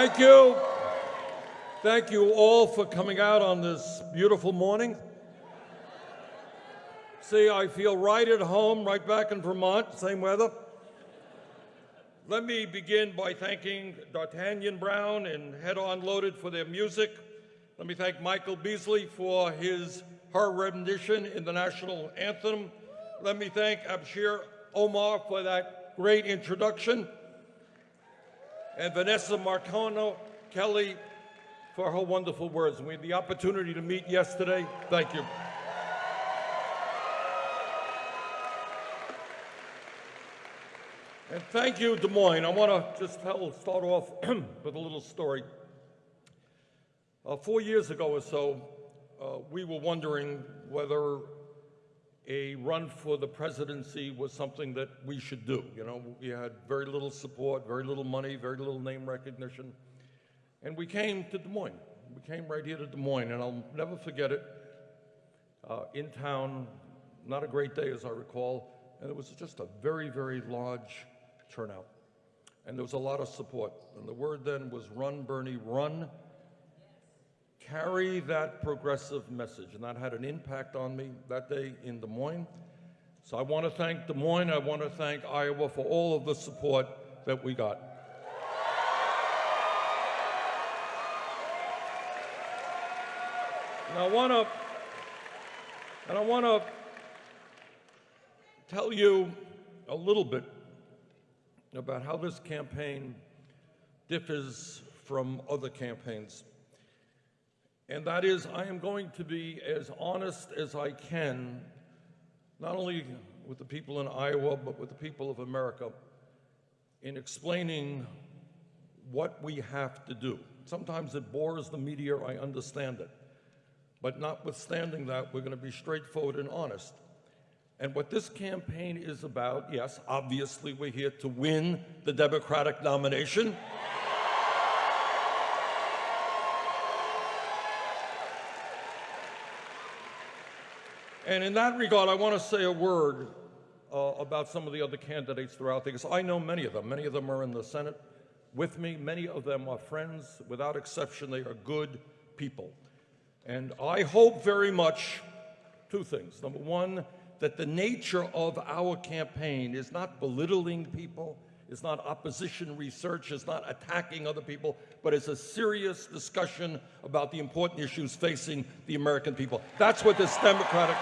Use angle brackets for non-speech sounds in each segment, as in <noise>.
Thank you. Thank you all for coming out on this beautiful morning. See, I feel right at home, right back in Vermont, same weather. Let me begin by thanking D'Artagnan Brown and Head On Loaded for their music. Let me thank Michael Beasley for his her rendition in the national anthem. Let me thank Abshir Omar for that great introduction. And Vanessa Marcano Kelly for her wonderful words. We had the opportunity to meet yesterday. Thank you. And thank you, Des Moines. I want to just tell, start off <clears throat> with a little story. Uh, four years ago or so, uh, we were wondering whether a run for the presidency was something that we should do. You know, we had very little support, very little money, very little name recognition. And we came to Des Moines. We came right here to Des Moines, and I'll never forget it. Uh, in town, not a great day as I recall, and it was just a very, very large turnout. And there was a lot of support. And the word then was run, Bernie, run. Carry that progressive message. And that had an impact on me that day in Des Moines. So I want to thank Des Moines. I want to thank Iowa for all of the support that we got. And I want to, and I want to tell you a little bit about how this campaign differs from other campaigns. And that is, I am going to be as honest as I can, not only with the people in Iowa, but with the people of America, in explaining what we have to do. Sometimes it bores the media, I understand it. But notwithstanding that, we're going to be straightforward and honest. And what this campaign is about, yes, obviously we're here to win the Democratic nomination. And in that regard, I want to say a word uh, about some of the other candidates throughout the, because I know many of them. Many of them are in the Senate with me. Many of them are friends. Without exception, they are good people. And I hope very much two things. Number one, that the nature of our campaign is not belittling people, is not opposition research, is not attacking other people, but it's a serious discussion about the important issues facing the American people. That's what this Democratic.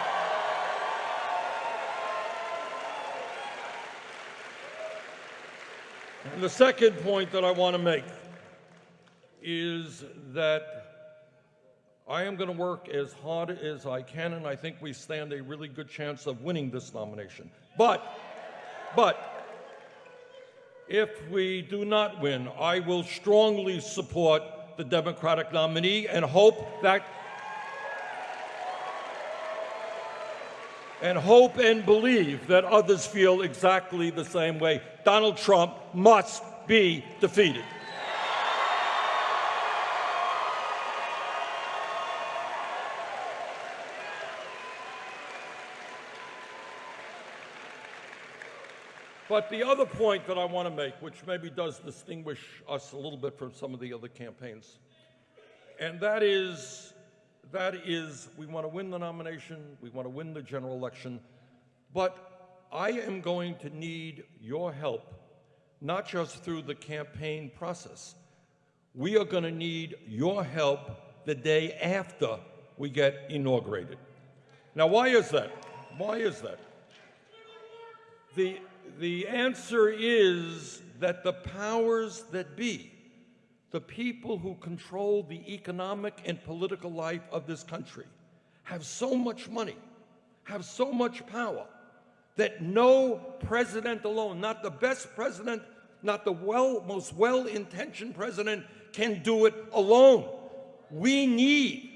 And the second point that I want to make is that I am going to work as hard as I can, and I think we stand a really good chance of winning this nomination. But, but, if we do not win, I will strongly support the Democratic nominee and hope that and hope and believe that others feel exactly the same way. Donald Trump must be defeated. But the other point that I want to make, which maybe does distinguish us a little bit from some of the other campaigns, and that is, that is we want to win the nomination, we want to win the general election, but I am going to need your help, not just through the campaign process. We are going to need your help the day after we get inaugurated. Now, why is that? Why is that? The the answer is that the powers that be, the people who control the economic and political life of this country, have so much money, have so much power, that no president alone, not the best president, not the well, most well-intentioned president, can do it alone. We need,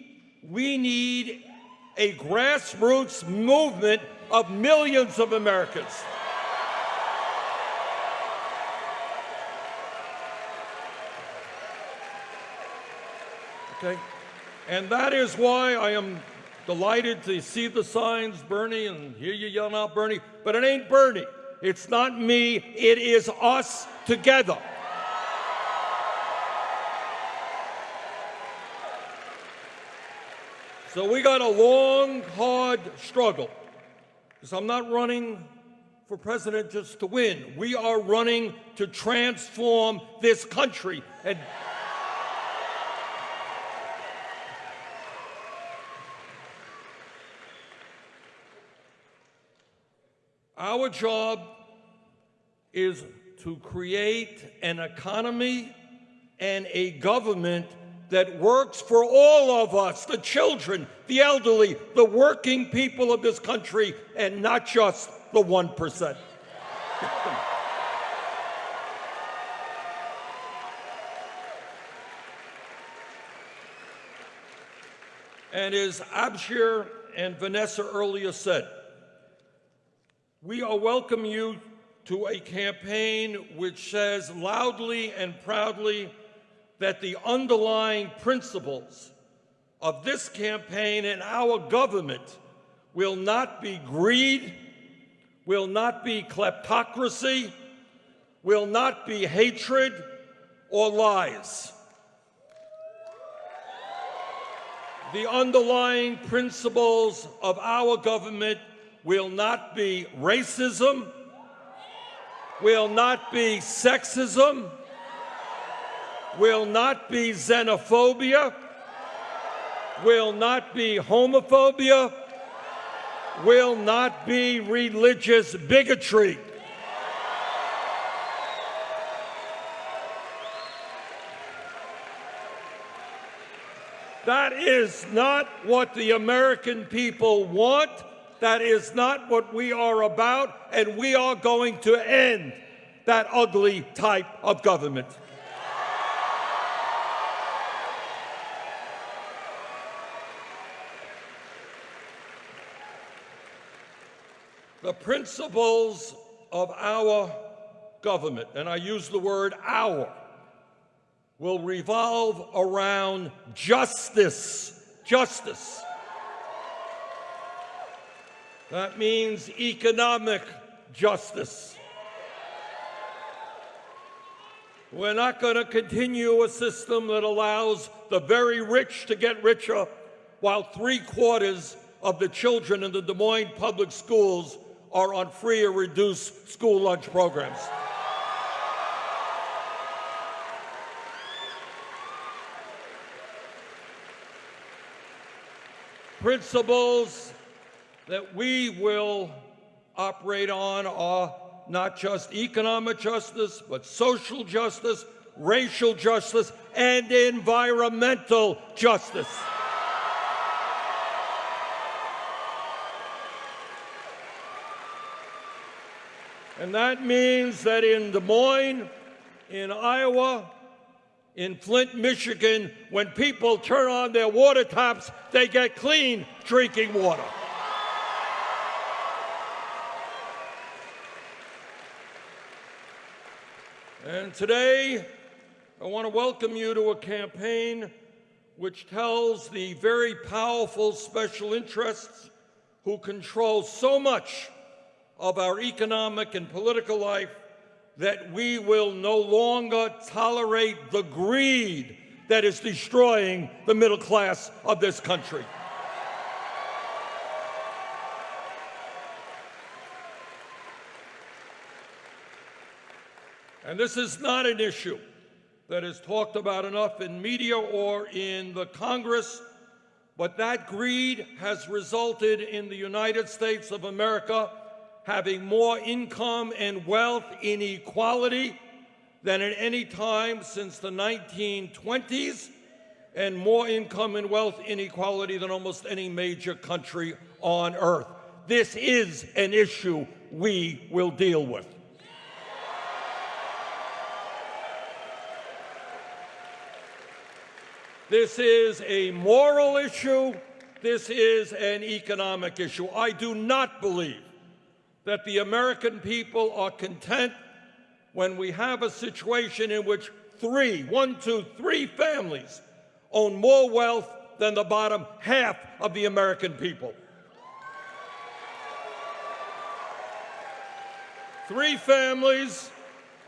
we need a grassroots movement of millions of Americans. Okay? And that is why I am delighted to see the signs, Bernie, and hear you yelling out Bernie, but it ain't Bernie. It's not me, it is us together. So we got a long, hard struggle. Because I'm not running for president just to win. We are running to transform this country. And our job is to create an economy and a government that works for all of us the children, the elderly, the working people of this country, and not just the 1%. and as Abshir and Vanessa earlier said, we are welcome you to a campaign which says loudly and proudly that the underlying principles of this campaign and our government will not be greed, will not be kleptocracy, will not be hatred or lies. The underlying principles of our government will not be racism, will not be sexism, will not be xenophobia, will not be homophobia, will not be religious bigotry. That is not what the American people want. That is not what we are about, and we are going to end that ugly type of government. The principles of our government, and I use the word our, will revolve around justice. Justice. That means economic justice. We're not going to continue a system that allows the very rich to get richer while three quarters of the children in the Des Moines public schools are on free or reduced school lunch programs. Principles that we will operate on are not just economic justice, but social justice, racial justice, and environmental justice. And that means that in Des Moines, in Iowa, in Flint, Michigan, when people turn on their water taps, they get clean drinking water. And today, I want to welcome you to a campaign which tells the very powerful special interests who control so much of our economic and political life that we will no longer tolerate the greed that is destroying the middle class of this country. And this is not an issue that is talked about enough in media or in the Congress, but that greed has resulted in the United States of America having more income and wealth inequality than at any time since the 1920s, and more income and wealth inequality than almost any major country on earth. This is an issue we will deal with. This is a moral issue. This is an economic issue. I do not believe that the American people are content when we have a situation in which three, one, two, three families own more wealth than the bottom half of the American people. Three families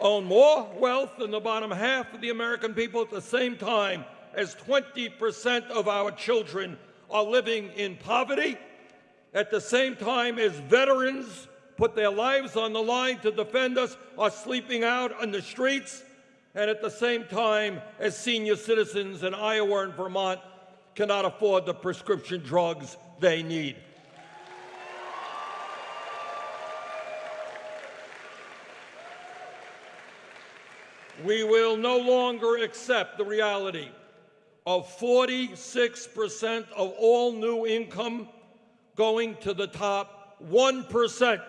own more wealth than the bottom half of the American people at the same time as 20% of our children are living in poverty at the same time as veterans put their lives on the line to defend us are sleeping out on the streets, and at the same time as senior citizens in Iowa and Vermont cannot afford the prescription drugs they need. We will no longer accept the reality of 46% of all new income going to the top 1%,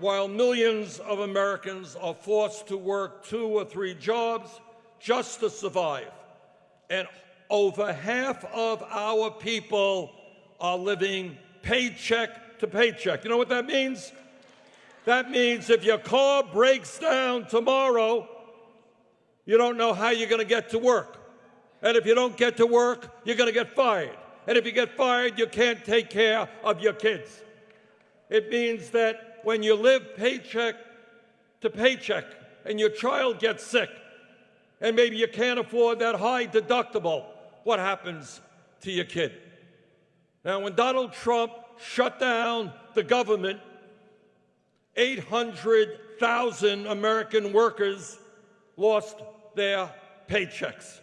while millions of Americans are forced to work two or three jobs just to survive. And over half of our people are living paycheck to paycheck. You know what that means? That means if your car breaks down tomorrow, you don't know how you're going to get to work. And if you don't get to work, you're going to get fired. And if you get fired, you can't take care of your kids. It means that when you live paycheck to paycheck and your child gets sick, and maybe you can't afford that high deductible, what happens to your kid? Now, when Donald Trump shut down the government, 800,000 American workers lost their paychecks.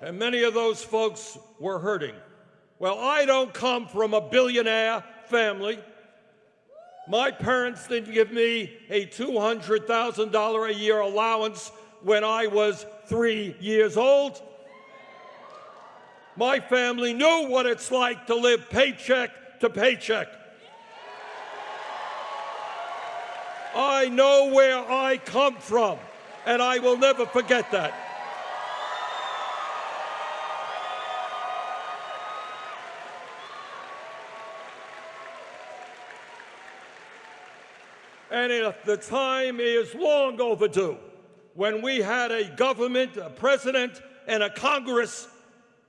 And many of those folks were hurting. Well, I don't come from a billionaire family. My parents didn't give me a $200,000 a year allowance when I was three years old. My family knew what it's like to live paycheck to paycheck. I know where I come from, and I will never forget that. And if the time is long overdue when we had a government, a president, and a Congress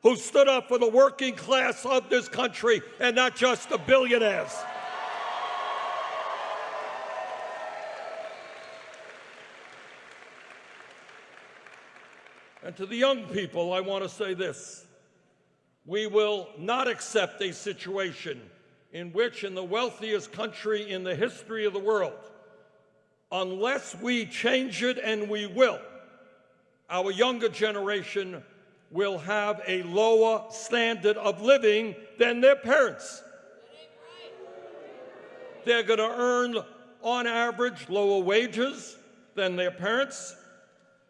who stood up for the working class of this country and not just the billionaires. And to the young people, I want to say this. We will not accept a situation in which, in the wealthiest country in the history of the world, unless we change it, and we will, our younger generation will have a lower standard of living than their parents. They're going to earn, on average, lower wages than their parents.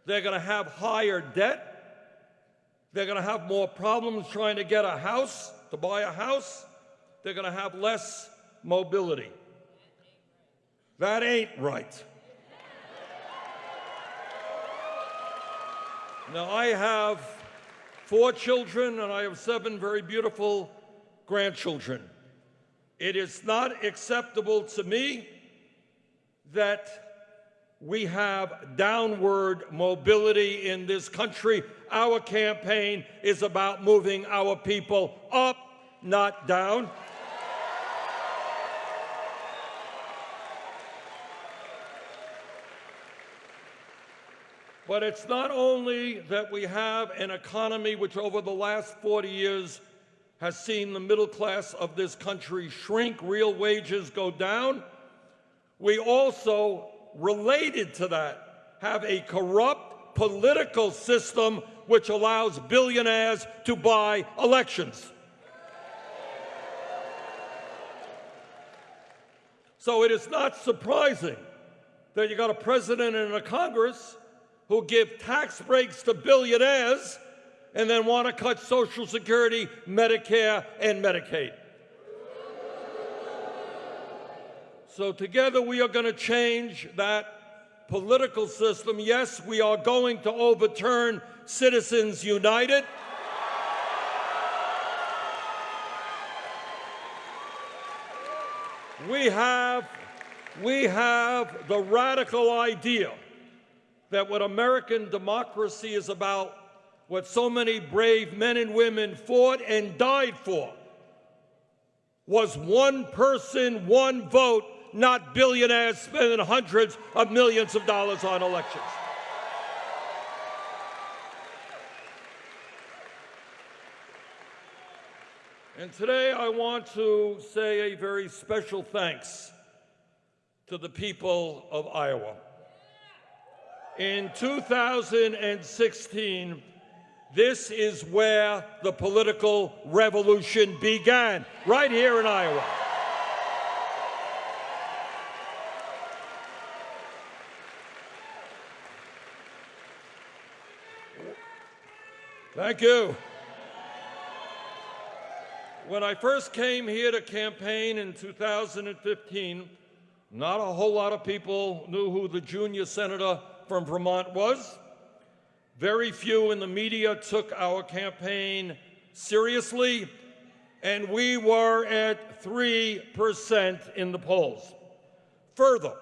They're going to have higher debt. They're going to have more problems trying to get a house, to buy a house. They're going to have less mobility. That ain't right. Now, I have four children and I have seven very beautiful grandchildren. It is not acceptable to me that we have downward mobility in this country. Our campaign is about moving our people up, not down. But it's not only that we have an economy which over the last 40 years has seen the middle class of this country shrink, real wages go down. We also, related to that, have a corrupt political system which allows billionaires to buy elections. So it is not surprising that you got a president and a Congress who give tax breaks to billionaires and then want to cut Social Security, Medicare, and Medicaid. So together we are going to change that political system. Yes, we are going to overturn Citizens United. We have, we have the radical idea that what American democracy is about, what so many brave men and women fought and died for, was one person, one vote, not billionaires spending hundreds of millions of dollars on elections. And today I want to say a very special thanks to the people of Iowa. In 2016, this is where the political revolution began, right here in Iowa. Thank you. When I first came here to campaign in 2015, not a whole lot of people knew who the junior senator from Vermont was. Very few in the media took our campaign seriously, and we were at 3% in the polls. Further,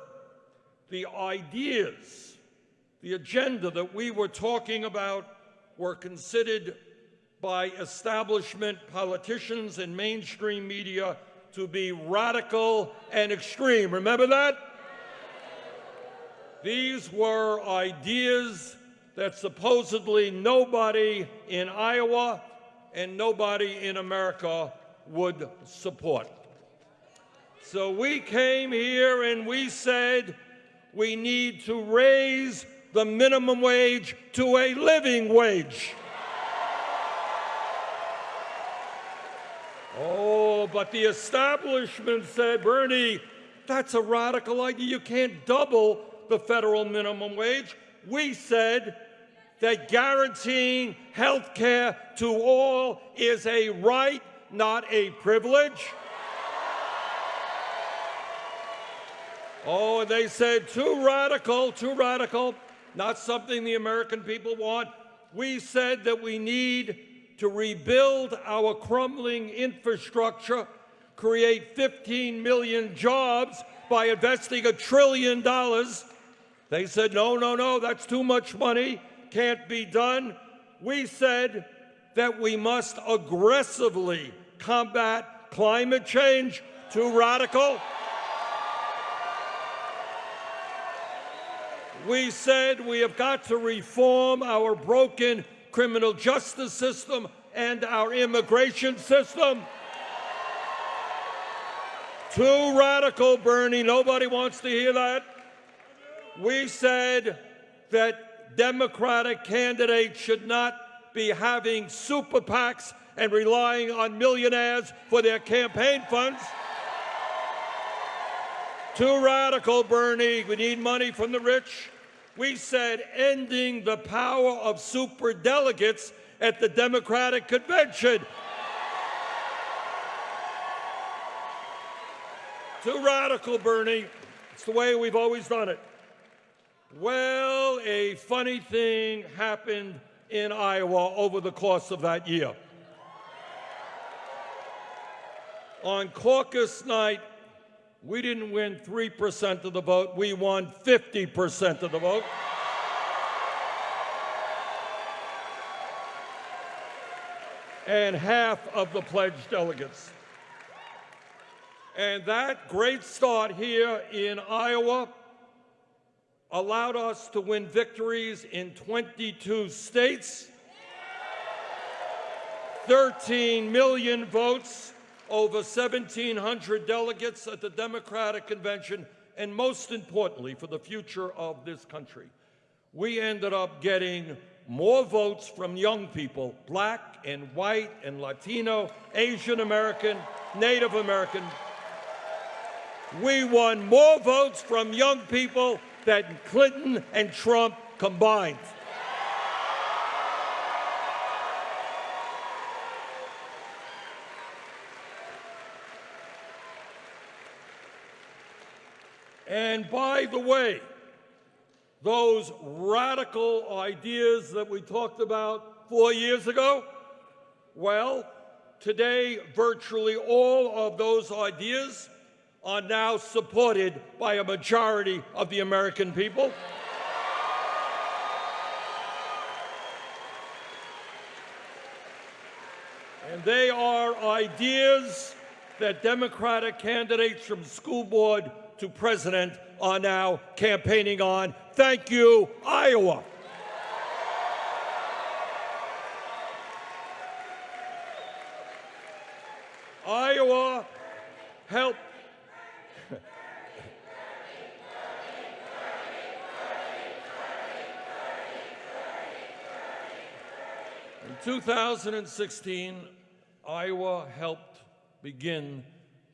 the ideas, the agenda that we were talking about were considered by establishment politicians and mainstream media to be radical and extreme. Remember that? These were ideas that supposedly nobody in Iowa and nobody in America would support. So we came here and we said we need to raise the minimum wage to a living wage. Oh, but the establishment said, Bernie, that's a radical idea. You can't double the federal minimum wage. We said that guaranteeing health care to all is a right, not a privilege. Oh, and they said, too radical, too radical not something the American people want. We said that we need to rebuild our crumbling infrastructure, create 15 million jobs by investing a trillion dollars. They said, no, no, no, that's too much money, can't be done. We said that we must aggressively combat climate change, too radical. We said we have got to reform our broken criminal justice system and our immigration system. Too radical, Bernie. Nobody wants to hear that. We said that Democratic candidates should not be having super PACs and relying on millionaires for their campaign funds. Too radical, Bernie. We need money from the rich. We said ending the power of super delegates at the Democratic convention. Too radical, Bernie. It's the way we've always done it. Well, a funny thing happened in Iowa over the course of that year. On caucus night, we didn't win 3% of the vote, we won 50% of the vote. and half of the pledged delegates. And that great start here in Iowa allowed us to win victories in 22 states, 13 million votes, over 1,700 delegates at the Democratic Convention, and most importantly, for the future of this country. We ended up getting more votes from young people, black and white and Latino, Asian American, Native American. We won more votes from young people than Clinton and Trump combined. And by the way, those radical ideas that we talked about four years ago, well, today virtually all of those ideas are now supported by a majority of the American people. And they are ideas that Democratic candidates from school board to president are now campaigning on. Thank you, Iowa. Iowa helped. In 2016, Iowa helped begin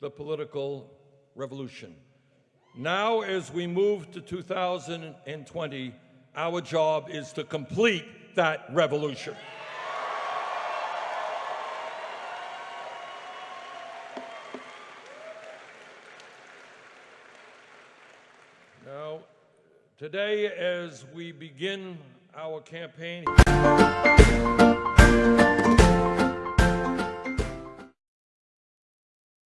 the political revolution. Now, as we move to 2020, our job is to complete that revolution. Now, today, as we begin our campaign,